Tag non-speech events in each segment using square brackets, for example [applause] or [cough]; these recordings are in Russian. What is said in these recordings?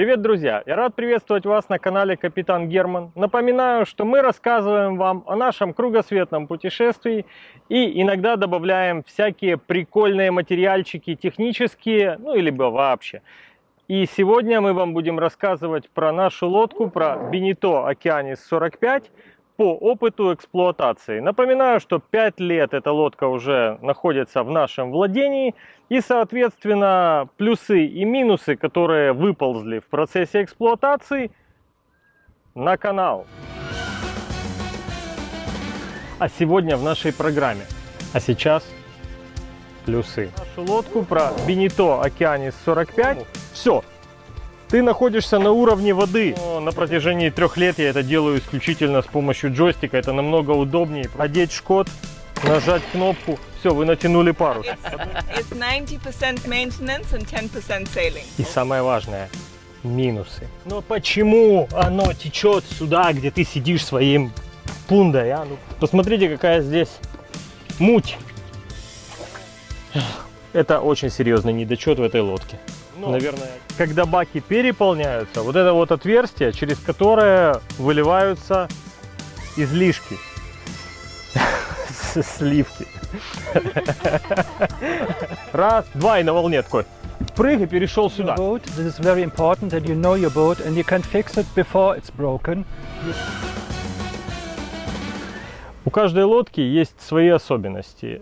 Привет, друзья! Я рад приветствовать вас на канале Капитан Герман. Напоминаю, что мы рассказываем вам о нашем кругосветном путешествии и иногда добавляем всякие прикольные материальчики технические, ну или вообще. И сегодня мы вам будем рассказывать про нашу лодку, про Benito Okeanis 45 по опыту эксплуатации. Напоминаю, что 5 лет эта лодка уже находится в нашем владении. И, соответственно, плюсы и минусы, которые выползли в процессе эксплуатации, на канал. А сегодня в нашей программе. А сейчас плюсы. Нашу лодку про Benito Okeanis 45. Все, ты находишься на уровне воды. Но на протяжении трех лет я это делаю исключительно с помощью джойстика. Это намного удобнее. Одеть шкот, нажать кнопку, все, вы натянули парус. It's 90% maintenance and 10% sailing. И самое важное, минусы. Но почему оно течет сюда, где ты сидишь своим пундой, а? Ну, посмотрите, какая здесь муть. Это очень серьезный недочет в этой лодке. Но, Наверное, когда баки переполняются, вот это вот отверстие, через которое выливаются излишки [laughs] сливки. Раз, два и на волне такой. Прыг и перешел сюда. Boat. This is very important that you know your boat and you can fix it before it's broken. У каждой лодки есть свои особенности.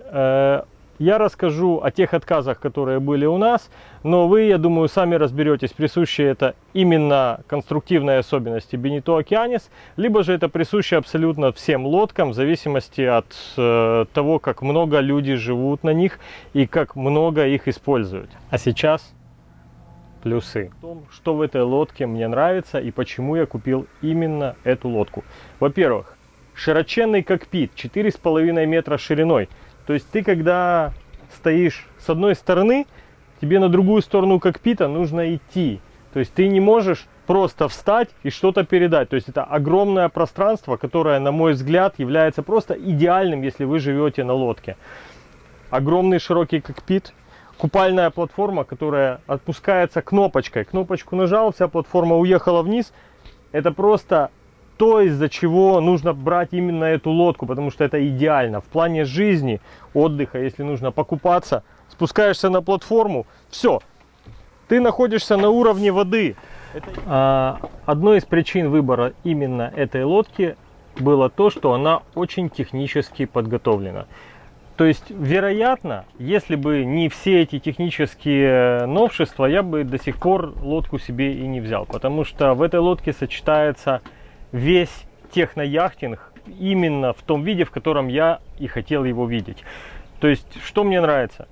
Я расскажу о тех отказах, которые были у нас, но вы, я думаю, сами разберетесь, присущи это именно конструктивные особенности Benito Okeanis, либо же это присуще абсолютно всем лодкам, в зависимости от э, того, как много люди живут на них и как много их используют. А сейчас плюсы. В что в этой лодке мне нравится и почему я купил именно эту лодку. Во-первых, широченный кокпит, 4,5 метра шириной. То есть ты, когда стоишь с одной стороны, тебе на другую сторону кокпита нужно идти. То есть ты не можешь просто встать и что-то передать. То есть это огромное пространство, которое, на мой взгляд, является просто идеальным, если вы живете на лодке. Огромный широкий кокпит, купальная платформа, которая отпускается кнопочкой. Кнопочку нажал, вся платформа уехала вниз. Это просто то, из-за чего нужно брать именно эту лодку, потому что это идеально. В плане жизни, отдыха, если нужно покупаться, спускаешься на платформу, все, ты находишься на уровне воды. А, одной из причин выбора именно этой лодки было то, что она очень технически подготовлена. То есть, вероятно, если бы не все эти технические новшества, я бы до сих пор лодку себе и не взял. Потому что в этой лодке сочетается весь технояхтинг именно в том виде, в котором я и хотел его видеть. То есть, что мне нравится?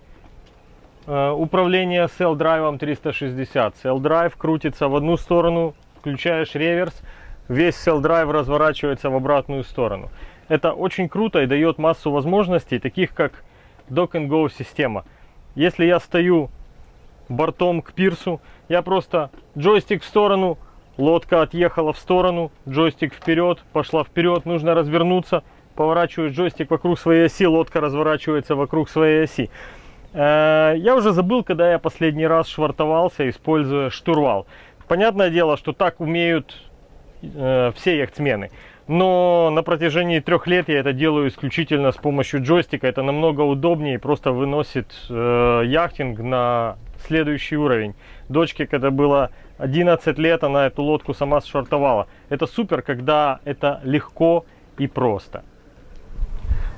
Э, управление Cell Drive 360. Cell Drive крутится в одну сторону, включаешь реверс, весь Drive разворачивается в обратную сторону. Это очень круто и дает массу возможностей, таких как Dock and Go система. Если я стою бортом к пирсу, я просто джойстик в сторону, Лодка отъехала в сторону, джойстик вперед, пошла вперед, нужно развернуться, поворачиваешь джойстик вокруг своей оси, лодка разворачивается вокруг своей оси. Э, я уже забыл, когда я последний раз швартовался, используя штурвал. Понятное дело, что так умеют э, все яхтсмены. Но на протяжении трех лет я это делаю исключительно с помощью джойстика. Это намного удобнее и просто выносит э, яхтинг на следующий уровень. Дочке, когда было 11 лет, она эту лодку сама шортовала. Это супер, когда это легко и просто.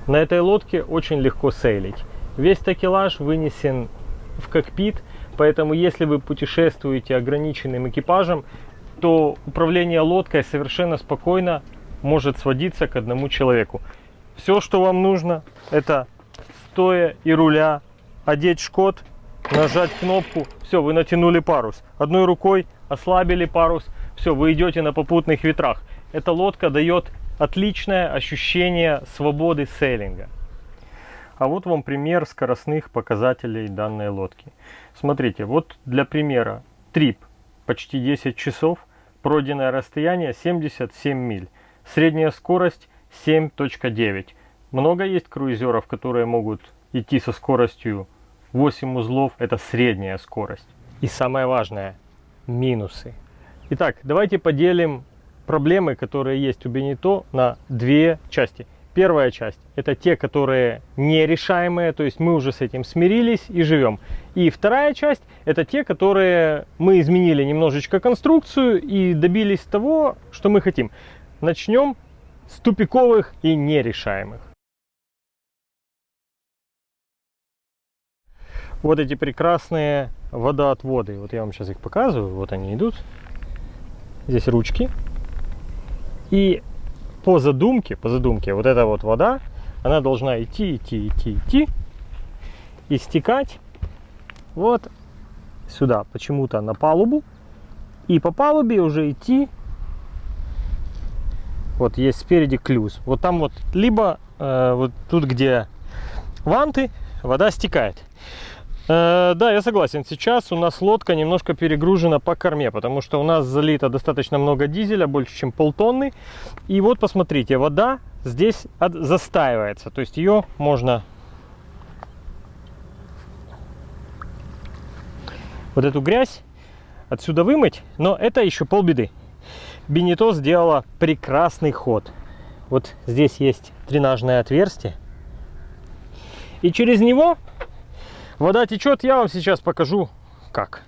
На этой лодке очень легко сейлить. Весь такелаж вынесен в кокпит, поэтому если вы путешествуете ограниченным экипажем, то управление лодкой совершенно спокойно может сводиться к одному человеку. Все, что вам нужно, это стоя и руля, одеть шкот нажать кнопку, все, вы натянули парус. Одной рукой ослабили парус, все, вы идете на попутных ветрах. Эта лодка дает отличное ощущение свободы сейлинга. А вот вам пример скоростных показателей данной лодки. Смотрите, вот для примера трип почти 10 часов, пройденное расстояние 77 миль, средняя скорость 7.9. Много есть круизеров, которые могут идти со скоростью 8 узлов это средняя скорость. И самое важное, минусы. Итак, давайте поделим проблемы, которые есть у Бенито, на две части. Первая часть – это те, которые нерешаемые, то есть мы уже с этим смирились и живем. И вторая часть – это те, которые мы изменили немножечко конструкцию и добились того, что мы хотим. Начнем с тупиковых и нерешаемых. Вот эти прекрасные водоотводы. Вот я вам сейчас их показываю. Вот они идут. Здесь ручки. И по задумке, по задумке, вот эта вот вода, она должна идти, идти, идти, идти и стекать вот сюда, почему-то на палубу. И по палубе уже идти, вот есть спереди клюз. Вот там вот, либо э, вот тут, где ванты, вода стекает. Э, да, я согласен. Сейчас у нас лодка немножко перегружена по корме, потому что у нас залито достаточно много дизеля, больше чем полтонны. И вот посмотрите, вода здесь застаивается. То есть ее можно вот эту грязь отсюда вымыть, но это еще полбеды. Бенито сделала прекрасный ход. Вот здесь есть дренажное отверстие. И через него Вода течет, я вам сейчас покажу как.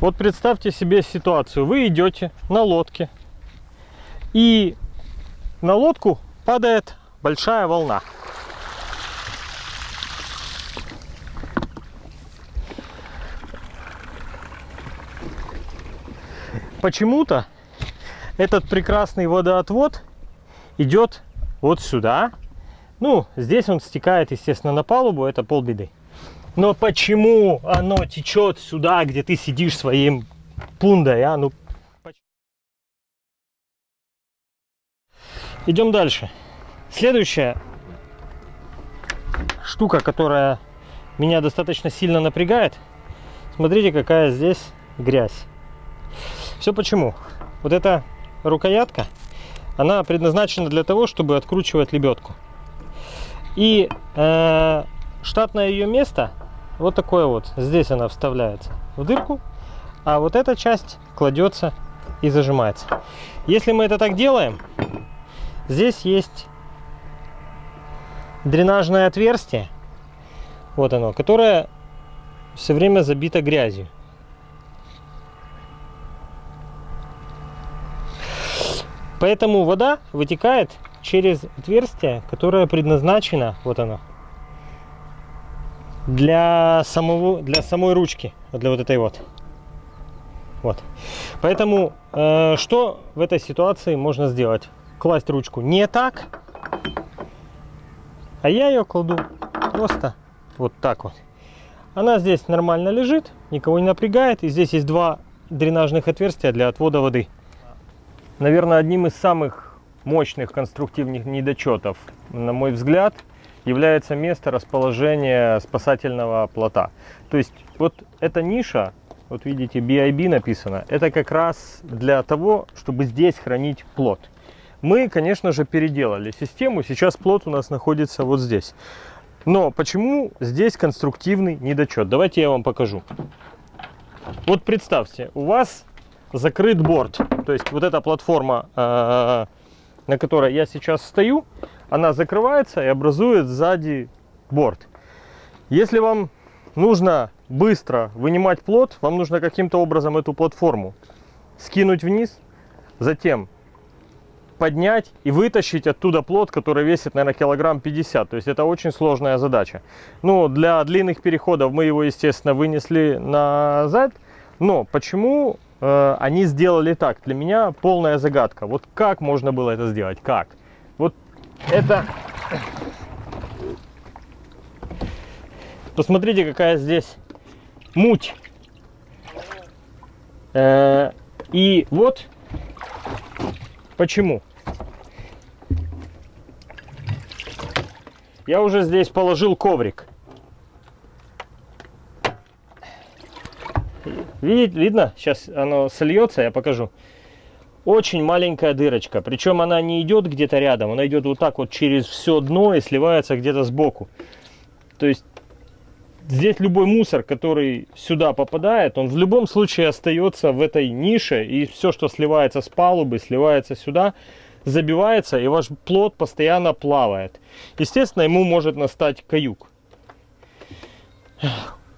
Вот представьте себе ситуацию. Вы идете на лодке, и на лодку падает большая волна. Почему-то этот прекрасный водоотвод идет вот сюда, ну, здесь он стекает, естественно, на палубу, это полбеды. Но почему оно течет сюда, где ты сидишь своим пундой, а? Ну, Идем дальше. Следующая штука, которая меня достаточно сильно напрягает. Смотрите, какая здесь грязь. Все почему? Вот эта рукоятка, она предназначена для того, чтобы откручивать лебедку. И э, штатное ее место вот такое вот. Здесь она вставляется в дырку, а вот эта часть кладется и зажимается. Если мы это так делаем, здесь есть дренажное отверстие, вот оно, которое все время забито грязью. Поэтому вода вытекает через отверстие, которое предназначено, вот оно, для, самого, для самой ручки, для вот этой вот. Вот. Поэтому, э, что в этой ситуации можно сделать? Класть ручку не так, а я ее кладу просто вот так вот. Она здесь нормально лежит, никого не напрягает. И здесь есть два дренажных отверстия для отвода воды. Наверное, одним из самых мощных конструктивных недочетов, на мой взгляд, является место расположения спасательного плота. То есть вот эта ниша, вот видите, BIB написано, это как раз для того, чтобы здесь хранить плод. Мы, конечно же, переделали систему, сейчас плод у нас находится вот здесь. Но почему здесь конструктивный недочет? Давайте я вам покажу. Вот представьте, у вас закрыт борт, то есть вот эта платформа э, на которой я сейчас стою, она закрывается и образует сзади борт. Если вам нужно быстро вынимать плод, вам нужно каким-то образом эту платформу скинуть вниз, затем поднять и вытащить оттуда плод, который весит, наверное, килограмм 50. То есть это очень сложная задача. Ну, для длинных переходов мы его, естественно, вынесли назад. Но почему Э, они сделали так. Для меня полная загадка. Вот как можно было это сделать? Как? Вот это... Посмотрите, какая здесь муть. Э, и вот почему. Я уже здесь положил коврик. Видите, видно? Сейчас оно сольется, я покажу. Очень маленькая дырочка. Причем она не идет где-то рядом, она идет вот так вот через все дно и сливается где-то сбоку. То есть здесь любой мусор, который сюда попадает, он в любом случае остается в этой нише, и все, что сливается с палубы, сливается сюда, забивается, и ваш плод постоянно плавает. Естественно, ему может настать каюк.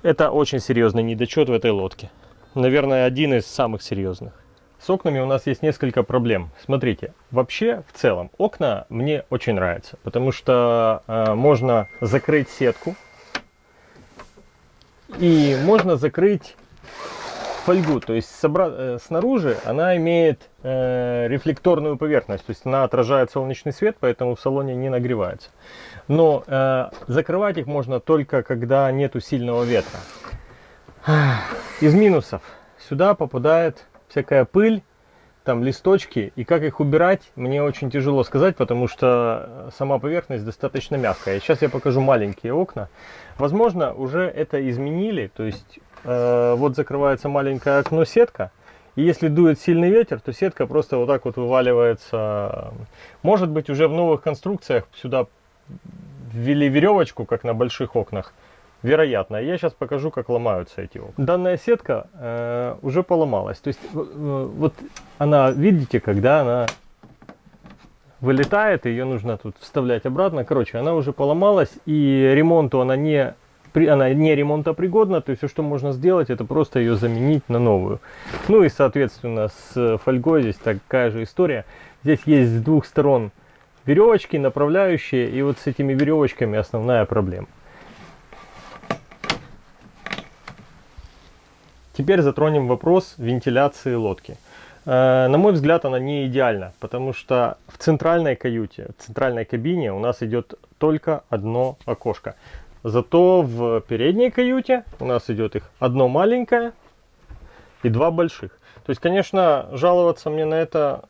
Это очень серьезный недочет в этой лодке. Наверное, один из самых серьезных. С окнами у нас есть несколько проблем. Смотрите, вообще в целом окна мне очень нравятся, потому что э, можно закрыть сетку и можно закрыть фольгу, то есть собра... э, снаружи она имеет э, рефлекторную поверхность, то есть она отражает солнечный свет, поэтому в салоне не нагревается. Но э, закрывать их можно только когда нету сильного ветра. Из минусов сюда попадает всякая пыль, там листочки, и как их убирать, мне очень тяжело сказать, потому что сама поверхность достаточно мягкая. Сейчас я покажу маленькие окна. Возможно, уже это изменили, то есть э, вот закрывается маленькое окно сетка, и если дует сильный ветер, то сетка просто вот так вот вываливается. Может быть, уже в новых конструкциях сюда ввели веревочку, как на больших окнах, Вероятно. Я сейчас покажу, как ломаются эти окна. Данная сетка э, уже поломалась. То есть э, вот она, видите, когда она вылетает, ее нужно тут вставлять обратно. Короче, она уже поломалась и ремонту она не она не ремонтопригодна, то есть все, что можно сделать, это просто ее заменить на новую. Ну и, соответственно, с фольгой здесь такая же история. Здесь есть с двух сторон веревочки направляющие, и вот с этими веревочками основная проблема. Теперь затронем вопрос вентиляции лодки. Э, на мой взгляд, она не идеальна, потому что в центральной каюте, в центральной кабине у нас идет только одно окошко. Зато в передней каюте у нас идет их одно маленькое и два больших. То есть, конечно, жаловаться мне на это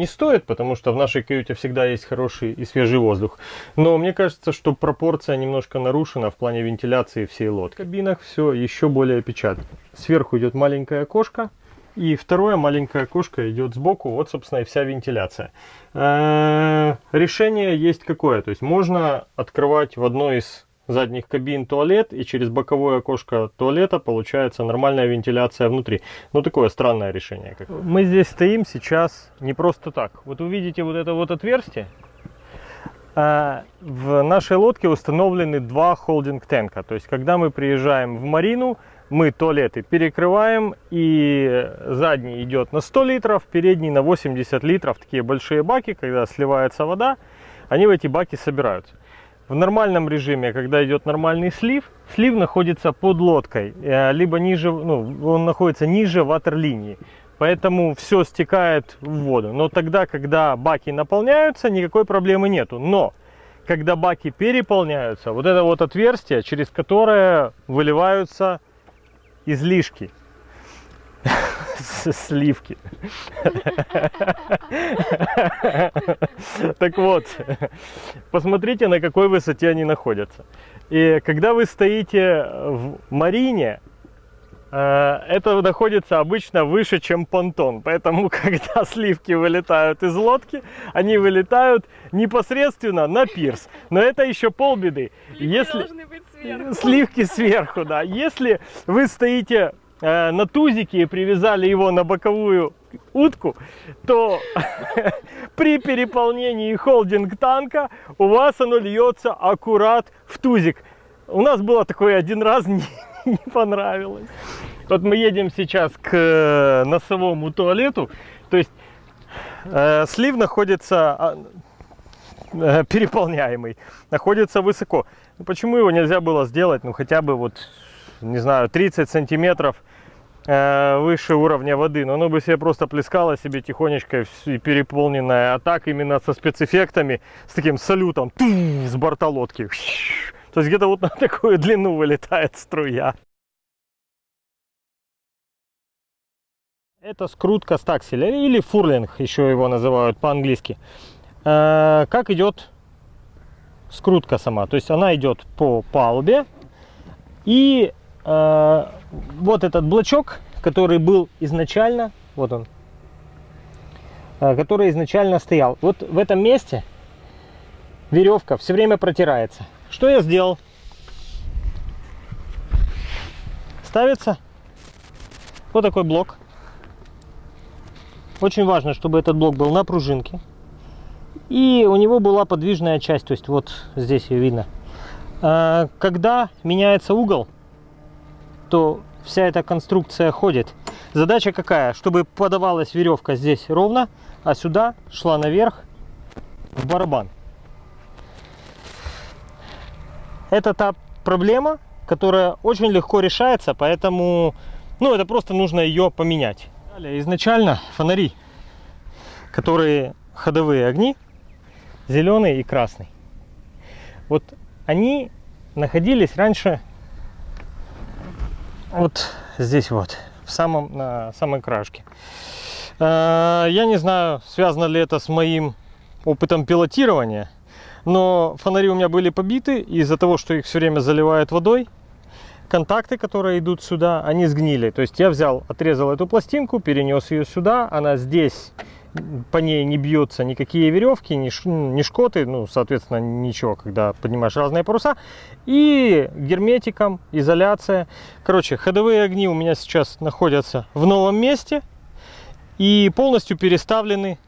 не стоит, потому что в нашей каюте всегда есть хороший и свежий воздух. Но мне кажется, что пропорция немножко нарушена в плане вентиляции всей лодки. В кабинах все еще более печально. Сверху идет маленькое окошко, и второе маленькое окошко идет сбоку, вот, собственно, и вся вентиляция. Э, решение есть какое, то есть можно открывать в одной из задних кабин туалет, и через боковое окошко туалета получается нормальная вентиляция внутри. Ну, такое странное решение. Как... Мы здесь стоим сейчас не просто так. Вот увидите вот это вот отверстие. А в нашей лодке установлены два холдинг-тенка. То есть, когда мы приезжаем в марину, мы туалеты перекрываем, и задний идет на 100 литров, передний на 80 литров. Такие большие баки, когда сливается вода, они в эти баки собираются. В нормальном режиме, когда идет нормальный слив, слив находится под лодкой, э, либо ниже, ну, он находится ниже ватерлинии. Поэтому все стекает в воду. Но тогда, когда баки наполняются, никакой проблемы нету. Но когда баки переполняются, вот это вот отверстие, через которое выливаются излишки [laughs] сливки. Так вот, посмотрите, на какой высоте они находятся. И когда вы стоите в марине, э, это находится обычно выше, чем понтон. Поэтому, [laughs] когда сливки вылетают из лодки, они вылетают непосредственно на пирс. Но это еще полбеды. Сливки Если... сверху. Сливки сверху, да. Если вы стоите Э, на тузике и привязали его на боковую утку, то [laughs] при переполнении холдинг танка у вас оно льется аккурат в тузик. У нас было такое один раз, [laughs] не, не понравилось. Вот мы едем сейчас к э, носовому туалету, то есть э, слив находится а, э, переполняемый, находится высоко. Ну, почему его нельзя было сделать, ну хотя бы вот, не знаю, 30 сантиметров Э, выше уровня воды, но оно бы себе просто плескало себе тихонечко и переполненное, а так именно со спецэффектами, с таким салютом с борта лодки. То есть где-то вот на такую длину вылетает струя. Это скрутка стакселя или фурлинг, еще его называют по-английски. Э, как идет скрутка сама? То есть она идет по палубе и э, вот этот блочок, который был изначально, вот он, э, который изначально стоял. Вот в этом месте веревка все время протирается. Что я сделал? ставится вот такой блок. Очень важно, чтобы этот блок был на пружинке. И у него была подвижная часть, то есть вот здесь ее видно. А, когда меняется угол, то вся эта конструкция ходит. Задача какая? Чтобы подавалась веревка здесь ровно, а сюда шла наверх в барабан. Это та проблема, которая очень легко решается, поэтому ну, это просто нужно ее поменять. Далее, изначально фонари, которые ходовые огни, зеленый и красный. Вот они находились раньше вот здесь вот, в самом, на самой крашке. Э, я не знаю, связано ли это с моим опытом пилотирования, но фонари у меня были побиты из-за того, что их все время заливают водой. Контакты, которые идут сюда, они сгнили. То есть я взял, отрезал эту пластинку, перенес ее сюда. Она здесь, по ней не бьются никакие веревки, ни, ни шкоты, ну, соответственно, ничего, когда поднимаешь разные паруса. И герметиком, изоляция. Короче, ходовые огни у меня сейчас находятся в новом месте и полностью переставлены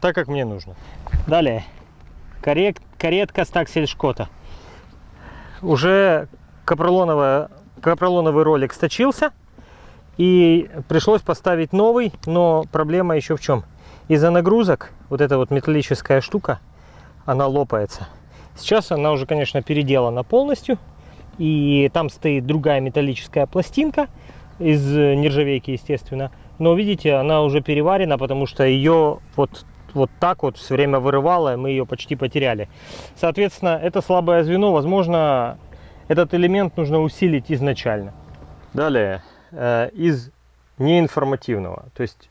так, как мне нужно. Далее, карет, каретка стаксельшкота. Уже капролоновая, капролоновый ролик сточился. И пришлось поставить новый, но проблема еще в чем? Из-за нагрузок вот эта вот металлическая штука, она лопается. Сейчас она уже, конечно, переделана полностью. И там стоит другая металлическая пластинка из нержавейки, естественно. Но видите, она уже переварена, потому что ее вот вот так вот все время вырывало, и мы ее почти потеряли. Соответственно, это слабое звено, возможно, этот элемент нужно усилить изначально. Далее, из неинформативного, то есть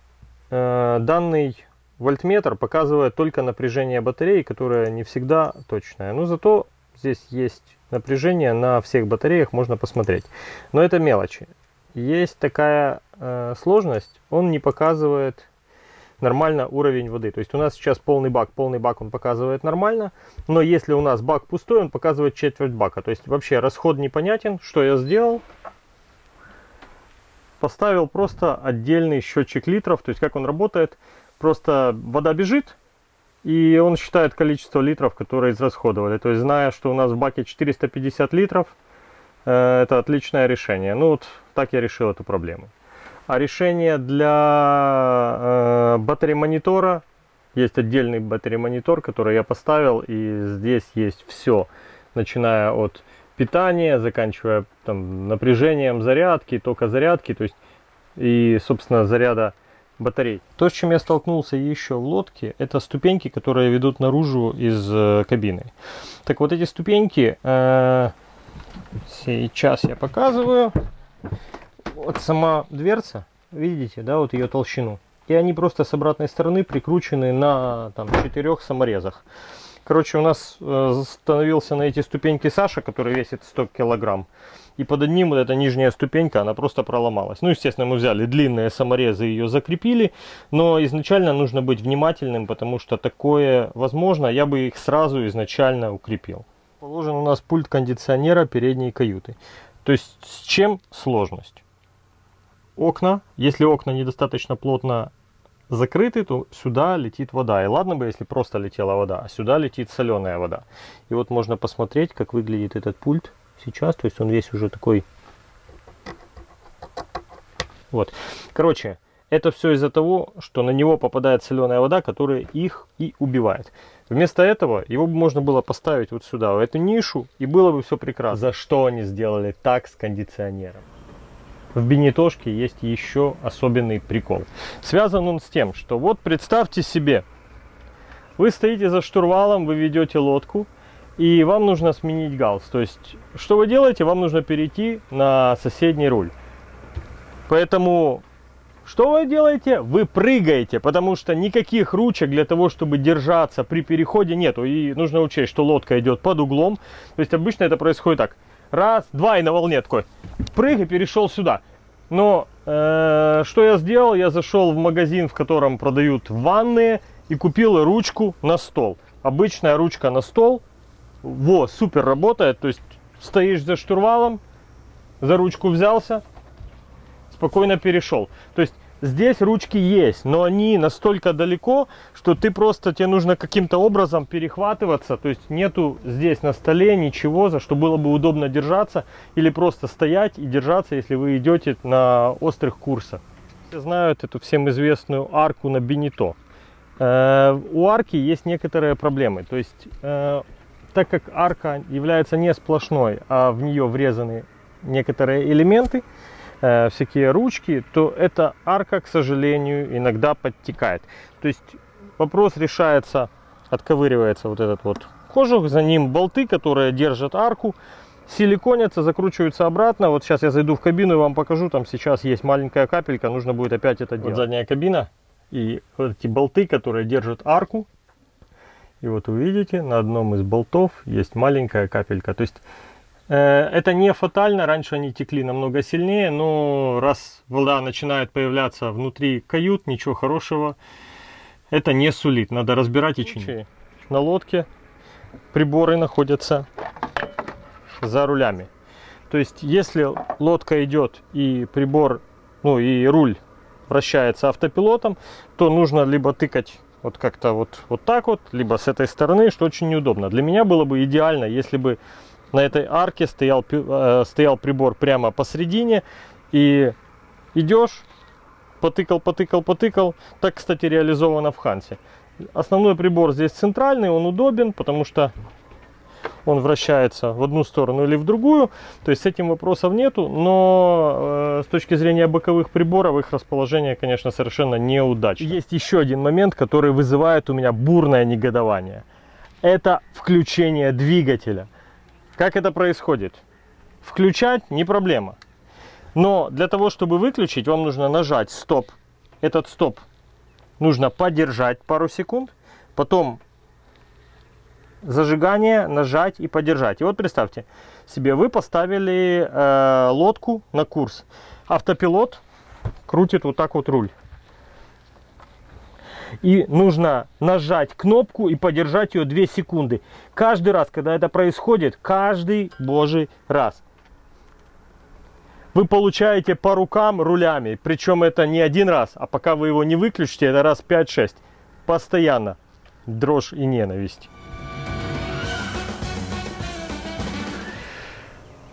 э, данный вольтметр показывает только напряжение батареи, которое не всегда точное. Но зато здесь есть напряжение на всех батареях, можно посмотреть. Но это мелочи. Есть такая э, сложность, он не показывает нормально уровень воды. То есть у нас сейчас полный бак, полный бак он показывает нормально, но если у нас бак пустой, он показывает четверть бака. То есть вообще расход непонятен. Что я сделал? Поставил просто отдельный счетчик литров, то есть как он работает. Просто вода бежит, и он считает количество литров, которые израсходовали. То есть зная, что у нас в баке 450 литров, э, это отличное решение. Ну вот так я решил эту проблему. А решение для э, батареи монитора есть отдельный батареи монитор, который я поставил, и здесь есть все, начиная от питания, заканчивая там, напряжением зарядки, тока зарядки, то есть и, собственно, заряда батарей. То, с чем я столкнулся еще в лодке, это ступеньки, которые ведут наружу из э, кабины. Так вот эти ступеньки, э, сейчас я показываю вот сама дверца, видите, да, вот ее толщину. И они просто с обратной стороны прикручены на там, четырех саморезах. Короче, у нас э, становился на эти ступеньки Саша, который весит 100 килограмм. И под одним вот эта нижняя ступенька, она просто проломалась. Ну, естественно, мы взяли длинные саморезы и ее закрепили. Но изначально нужно быть внимательным, потому что такое возможно. Я бы их сразу изначально укрепил. Положен у нас пульт кондиционера передней каюты. То есть с чем сложность? окна. Если окна недостаточно плотно закрыты, то сюда летит вода. И ладно бы, если просто летела вода, а сюда летит соленая вода. И вот можно посмотреть, как выглядит этот пульт сейчас. То есть он весь уже такой... Вот. Короче, это все из-за того, что на него попадает соленая вода, которая их и убивает. Вместо этого его можно было поставить вот сюда, в эту нишу, и было бы все прекрасно. За что они сделали так с кондиционером? В бенетошке есть еще особенный прикол. Связан он с тем, что вот представьте себе, вы стоите за штурвалом, вы ведете лодку, и вам нужно сменить галс. То есть, что вы делаете? Вам нужно перейти на соседний руль. Поэтому, что вы делаете? Вы прыгаете, потому что никаких ручек для того, чтобы держаться при переходе нету. И нужно учесть, что лодка идет под углом. То есть, обычно это происходит так. Раз, два и на волне такой. Прыг и перешел сюда. Но э, что я сделал? Я зашел в магазин, в котором продают ванны и купил ручку на стол. Обычная ручка на стол. Во, супер работает. То есть стоишь за штурвалом, за ручку взялся, спокойно перешел. То есть здесь ручки есть, но они настолько далеко, что ты просто, тебе нужно каким-то образом перехватываться. То есть нету здесь на столе ничего, за что было бы удобно держаться. Или просто стоять и держаться, если вы идете на острых курсах. Все знают эту всем известную арку на Бенито. Э, у арки есть некоторые проблемы. То есть, э, так как арка является не сплошной, а в нее врезаны некоторые элементы, э, всякие ручки, то эта арка, к сожалению, иногда подтекает. То есть вопрос решается, отковыривается вот этот вот кожух, за ним болты, которые держат арку, силиконятся, закручиваются обратно. Вот сейчас я зайду в кабину и вам покажу, там сейчас есть маленькая капелька, нужно будет опять это делать. Вот задняя кабина и вот эти болты, которые держат арку. И вот вы видите, на одном из болтов есть маленькая капелька. То есть это не фатально, раньше они текли намного сильнее, но раз вода начинает появляться внутри кают, ничего хорошего это не сулит. Надо разбирать и чинить. На лодке приборы находятся за рулями. То есть, если лодка идет и прибор, ну и руль вращается автопилотом, то нужно либо тыкать вот как-то вот, вот так вот, либо с этой стороны, что очень неудобно. Для меня было бы идеально, если бы на этой арке стоял, э, стоял прибор прямо посередине. И идешь, потыкал, потыкал, потыкал. Так, кстати, реализовано в Хансе. Основной прибор здесь центральный, он удобен, потому что он вращается в одну сторону или в другую. То есть с этим вопросов нету, но э, с точки зрения боковых приборов их расположение, конечно, совершенно неудачно. Есть еще один момент, который вызывает у меня бурное негодование. Это включение двигателя. Как это происходит? Включать не проблема. Но для того, чтобы выключить, вам нужно нажать стоп. Этот стоп нужно подержать пару секунд. Потом зажигание, нажать и подержать. И вот представьте себе, вы поставили э, лодку на курс. Автопилот крутит вот так вот руль и нужно нажать кнопку и подержать ее 2 секунды. Каждый раз, когда это происходит, каждый божий раз. Вы получаете по рукам рулями, причем это не один раз, а пока вы его не выключите, это раз 5-6. Постоянно дрожь и ненависть.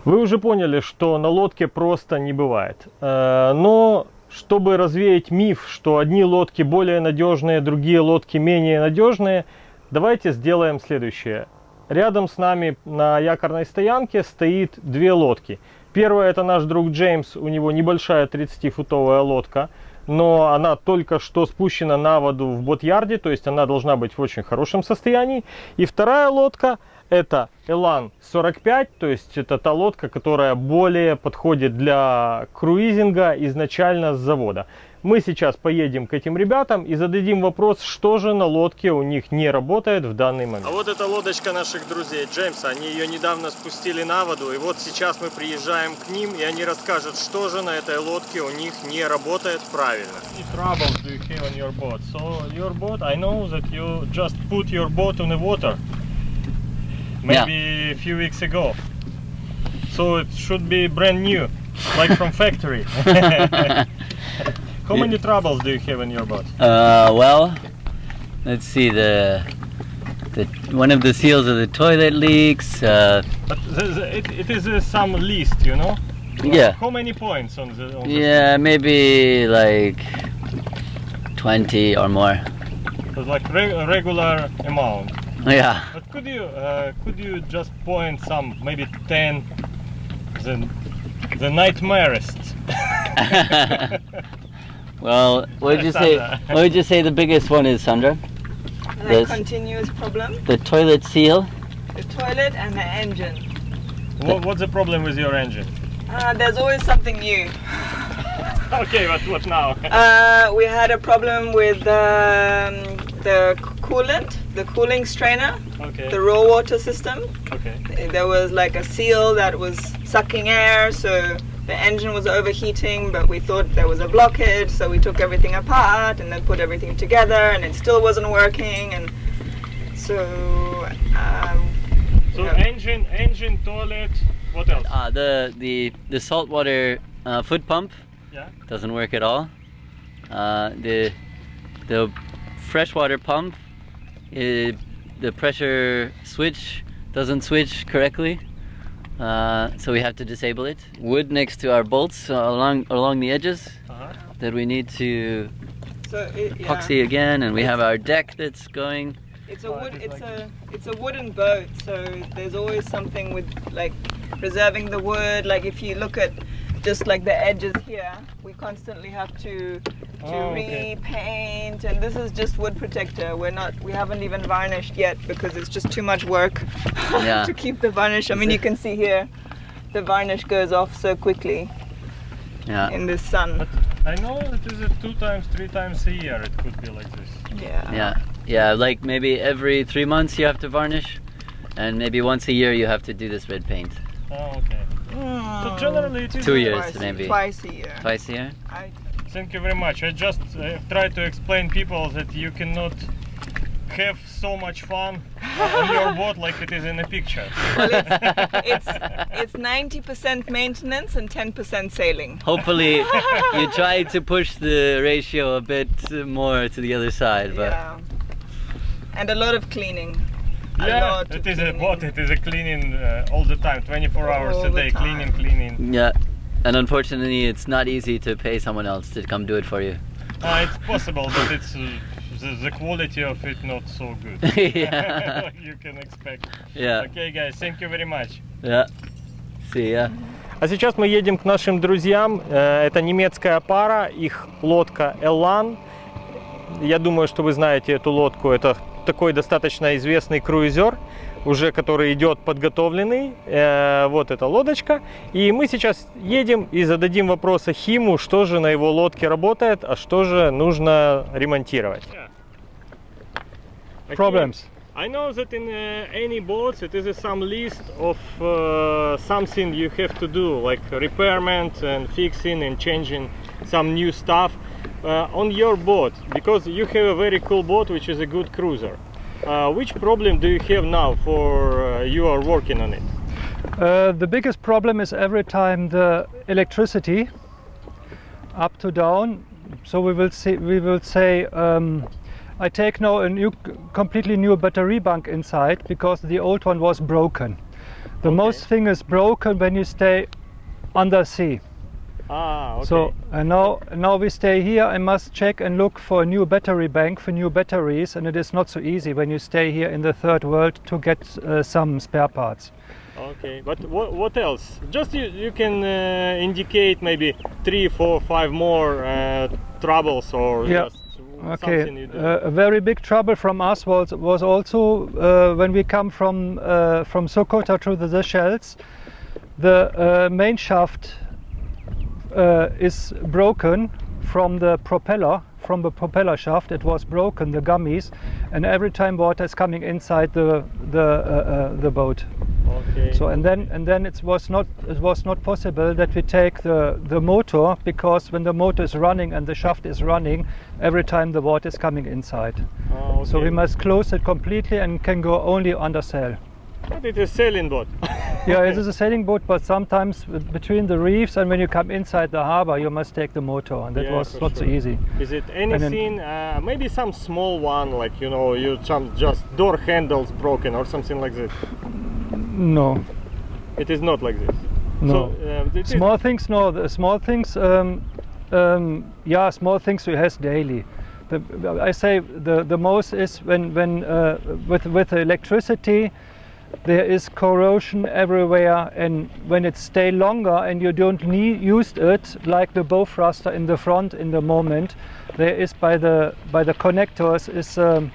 Вы уже поняли, что на лодке просто не бывает. Э, но чтобы развеять миф, что одни лодки более надежные, другие лодки менее надежные, давайте сделаем следующее. Рядом с нами на якорной стоянке стоит две лодки. Первая это наш друг Джеймс, у него небольшая 30-футовая лодка, но она только что спущена на воду в бот-ярде, то есть она должна быть в очень хорошем состоянии. И вторая лодка это Elan 45, то есть это та лодка, которая более подходит для круизинга изначально с завода. Мы сейчас поедем к этим ребятам и зададим вопрос, что же на лодке у них не работает в данный момент. А вот эта лодочка наших друзей Джеймса, они ее недавно спустили на воду, и вот сейчас мы приезжаем к ним, и они расскажут, что же на этой лодке у них не работает правильно. troubles do you have on your boat? So your boat, I know that you just put your boat on the water. maybe yeah. a few weeks ago. So it should be brand new, like from factory. [laughs] [laughs] How many troubles do you have in your boat? Uh, well, let's see the the one of the seals of the toilet leaks. Uh, but the, the, it, it is uh, some list, you know. Yeah. How many points on the? On yeah, the maybe like twenty or more. So like re regular amount. Yeah. But could you uh, could you just point some maybe ten the the nightmarest? [laughs] [laughs] [laughs] well, what would you say? [laughs] What would you say the biggest one is, Sandra? The continuous problem. The toilet seal. The toilet and the engine. What, what's the problem with your engine? Uh, there's always something new. [laughs] okay, what what now? [laughs] uh, we had a problem with um, the coolant, the cooling strainer, okay. the raw water system. Okay. There was like a seal that was sucking air, so the engine was overheating, but we thought there was a blockage, so we took everything apart and then put everything together, and it still wasn't working, and so um, So Yeah. engine, engine, toilet. What else? Uh, the the the saltwater uh, foot pump Yeah. doesn't work at all. Uh, the the freshwater pump, uh, the pressure switch doesn't switch correctly. Uh, so we have to disable it. Wood next to our bolts uh, along along the edges Uh-huh. that we need to So it, yeah. epoxy again, and we have our deck that's going. It's a wood. It's a it's a wooden boat, so there's always something with like preserving the wood. Like if you look at just like the edges here, we constantly have to to Oh, okay. repaint, and this is just wood protector. We're not we haven't even varnished yet because it's just too much work [laughs] Yeah. to keep the varnish. I mean, you can see here, the varnish goes off so quickly Yeah. in the sun. I know it is a two times, three times a year. It could be like this. Yeah. Yeah, yeah. Like maybe every three months you have to varnish, and maybe once a year you have to do this red paint. Oh, okay. So Mm. generally it is Two years. Twice, maybe. twice a year. Twice a year. I, Thank you very much. I just uh, try to explain people that you cannot have so much fun on your boat like it is in a picture. well, it's, [laughs] it's it's 90% maintenance and 10% sailing. Hopefully, you [laughs] try to push the ratio a bit more to the other side, but Yeah. And a lot of cleaning. A yeah, it is it of is a boat. It is a cleaning uh, all the time, 24 hours All a the day, cleaning, cleaning. yeah. And unfortunately, it's not easy to pay someone else to come do it for you. Uh, it's possible, but it's uh, the, the quality of it not so good. yeah. like you can expect. Yeah. Okay, guys, thank you very much. Yeah. See ya. А сейчас мы едем к нашим друзьям. Э, Это немецкая пара, их лодка Эллан. Я думаю, что вы знаете эту лодку. Это такой достаточно известный круизер, уже который идет подготовленный. Э, Вот эта лодочка. И мы сейчас едем и зададим вопросы Химу, что же на его лодке работает, а что же нужно ремонтировать. Problems. I know that in uh, any boats it is uh, some list of uh, something you have to do, like repairment and fixing and changing some new stuff uh, on your boat, because you have a very cool boat which is a good cruiser. Uh, which problem do you have now for uh, you are working on it? Uh, the biggest problem is every time the electricity up to down. So we will see. We will say um, I take now a new, completely new battery bank inside because the old one was broken. The most thing is broken when you stay under sea. Ah, okay. So and now now we stay here. I must check and look for a new battery bank for new batteries, and it is not so easy when you stay here in the third world to get uh, some spare parts. Okay, but what, what else? Just you, you can uh, indicate maybe three, four, five more uh, troubles or Yeah. just Okay, something you do. uh, a very big trouble from us was was also uh, when we come from uh, from Sokotra to the Seychelles. The uh, main shaft uh, is broken from the propeller, from the propeller shaft. It was broken, the gummies, and every time water is coming inside the the uh, uh, the boat. okay. So and then and then it was not it was not possible that we take the the motor because when the motor is running and the shaft is running, every time the water is coming inside. Ah, So we must close it completely and can go only under sail. But it is a sailing boat. [laughs] Yeah, it is a sailing boat, but sometimes between the reefs and when you come inside the harbor, you must take the motor, and that Yeah, was not so easy. Is it then- anything? uh, maybe some small one, like you know, you just door handles broken or something like this. No, It is not like this. no. So, is- small things, no. The small things, um, um, yeah, small things we has daily. The, I say the the most is when when uh, with with electricity, there is corrosion everywhere, and when it stay longer and you don't need used it, like the bow thruster in the front in the moment, there is by the by the connectors is. Um,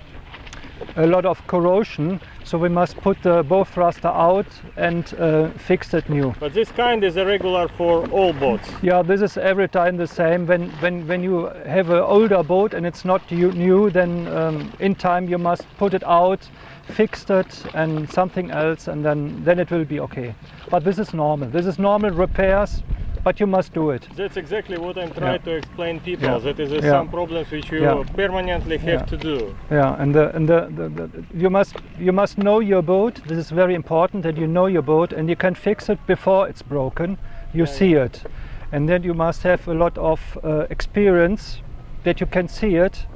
a lot of corrosion, so we must put the bow thruster out and uh, fix it new. But this kind is a regular for all boats. Yeah, this is every time the same. When when when you have an older boat and it's not new, then um, in time you must put it out, fix it, and something else, and then then it will be okay. But this is normal. This is normal repairs but you must do it. That's exactly what I'm trying Yeah. to explain people. Yeah. That is uh, Yeah. some problems which you permanently have to do. Yeah, and the, and the, the, the, you must you must know your boat. This is very important that you know your boat, and you can fix it before it's broken. You see it, and then you must have a lot of uh, experience that you can see it,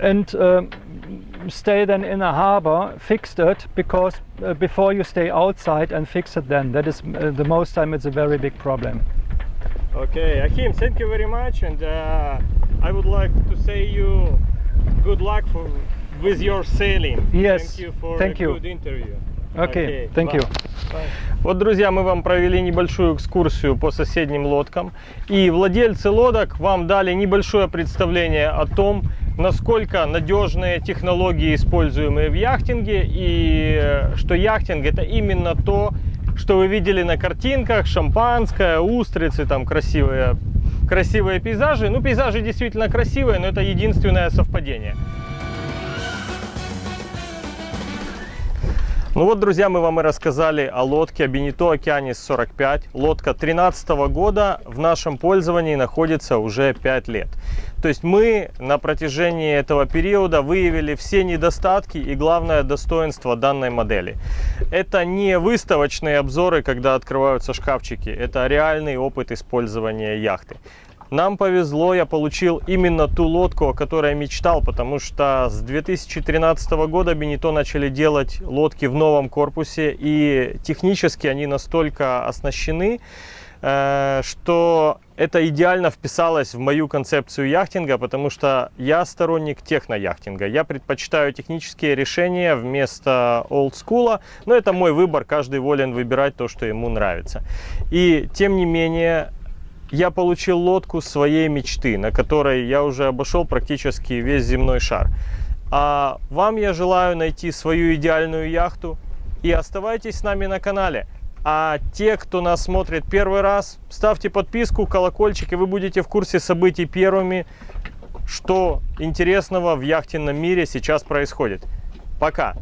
and um, stay then in a harbor, fix it because uh, before you stay outside and fix it, then that is uh, the most time it's a very big problem. Okay, Achim, thank you very much, and uh, I would like to say you good luck for, with your sailing. Yes, Thank you for thank a you. good interview. Okay, thank bye. you. Вот, друзья, мы вам провели небольшую экскурсию по соседним лодкам. И владельцы лодок вам дали небольшое представление о том, насколько надежные технологии, используемые в яхтинге, и что яхтинг это именно то, что вы видели на картинках, шампанское, устрицы, там красивые, красивые пейзажи. Ну, пейзажи действительно красивые, но это единственное совпадение. Ну вот, друзья, мы вам и рассказали о лодке Бенито Океанис 45. Лодка 13 года в нашем пользовании находится уже 5 лет. То есть мы на протяжении этого периода выявили все недостатки и главное достоинство данной модели. Это не выставочные обзоры, когда открываются шкафчики, это реальный опыт использования яхты. Нам повезло, я получил именно ту лодку, о которой мечтал, потому что с 2013 года Бенито начали делать лодки в новом корпусе, и технически они настолько оснащены, э, что это идеально вписалось в мою концепцию яхтинга, потому что я сторонник технояхтинга. Я предпочитаю технические решения вместо олдскула, но это мой выбор, каждый волен выбирать то, что ему нравится. И тем не менее, я получил лодку своей мечты, на которой я уже обошел практически весь земной шар. А вам я желаю найти свою идеальную яхту и оставайтесь с нами на канале. А те, кто нас смотрит первый раз, ставьте подписку, колокольчик, и вы будете в курсе событий первыми, что интересного в яхтенном мире сейчас происходит. Пока!